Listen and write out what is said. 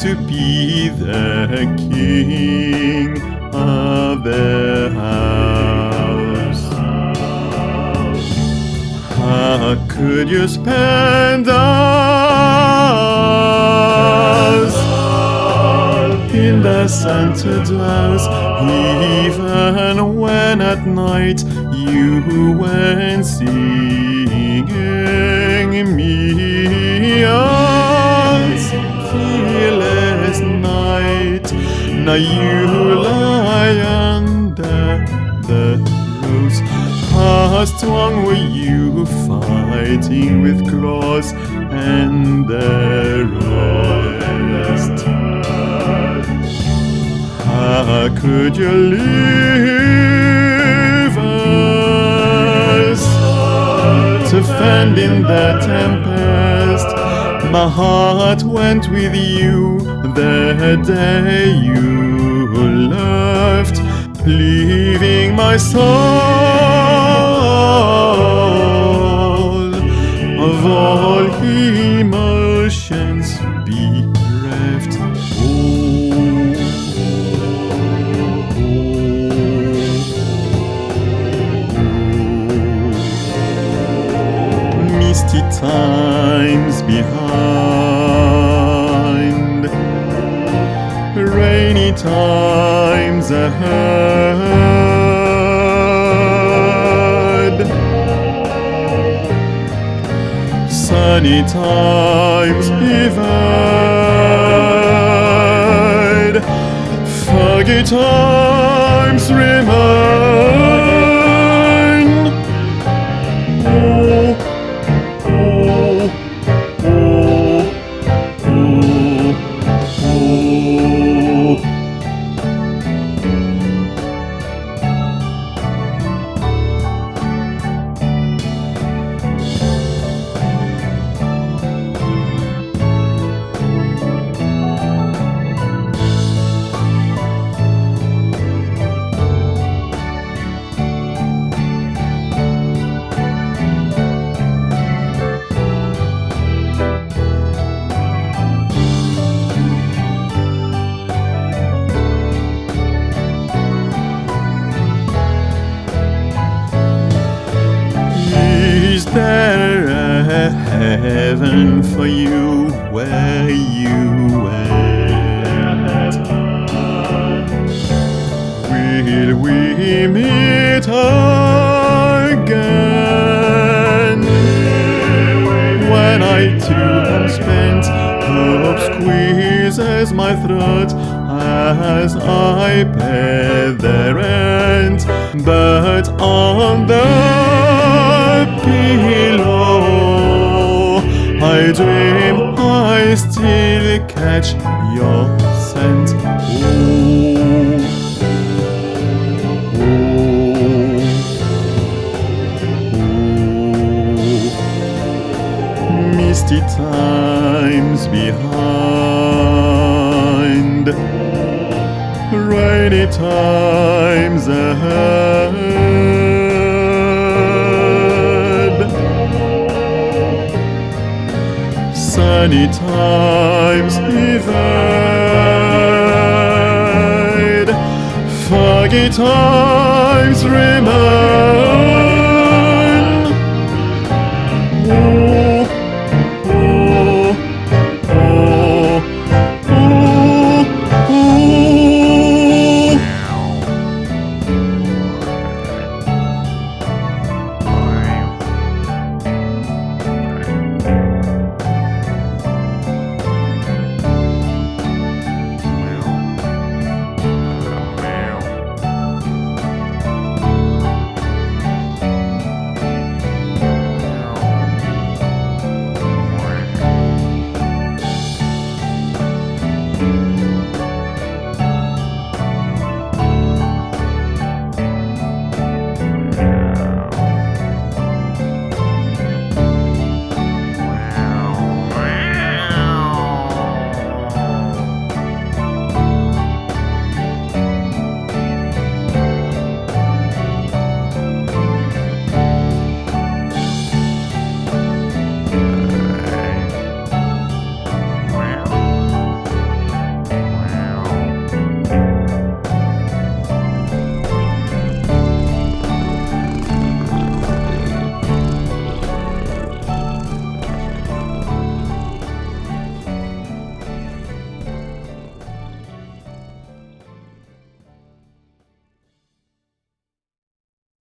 to be the king of the house. How could you spend us in the center drowse, even when at night you went singing me Now you lie under the rose. How strong were you fighting with claws and the rest? How could you leave us to fend in the tempest? My heart went with you the day you left, leaving my soul of all emotions bereft. Misty times behind, times ahead, sunny times evade, foggy times remain. Heaven for you where you went? Will we meet again? When I too am spent, hope squeezes my throat as I pay the rent. But on the pillow, I dream I still catch your scent. Ooh. misty times behind, rainy times ahead, sunny times evade, foggy times remain.